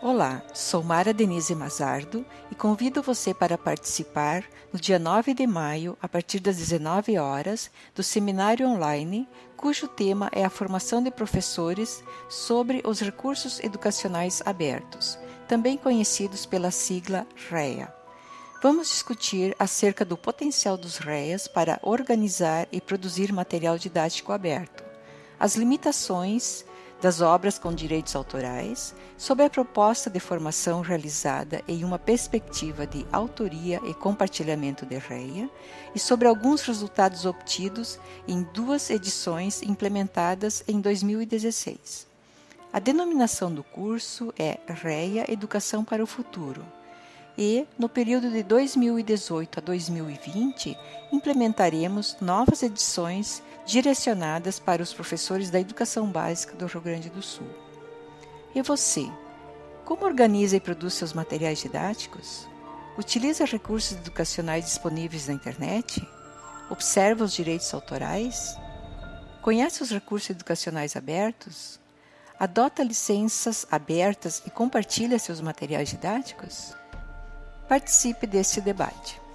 Olá, sou Mara Denise Mazardo e convido você para participar no dia 9 de maio, a partir das 19 horas, do seminário online, cujo tema é a formação de professores sobre os recursos educacionais abertos, também conhecidos pela sigla REA. Vamos discutir acerca do potencial dos REAs para organizar e produzir material didático aberto, as limitações das obras com direitos autorais, sob a proposta de formação realizada em uma perspectiva de autoria e compartilhamento de REIA, e sobre alguns resultados obtidos em duas edições implementadas em 2016. A denominação do curso é REIA Educação para o Futuro e, no período de 2018 a 2020, implementaremos novas edições direcionadas para os professores da educação básica do Rio Grande do Sul. E você? Como organiza e produz seus materiais didáticos? Utiliza recursos educacionais disponíveis na internet? Observa os direitos autorais? Conhece os recursos educacionais abertos? Adota licenças abertas e compartilha seus materiais didáticos? Participe deste debate.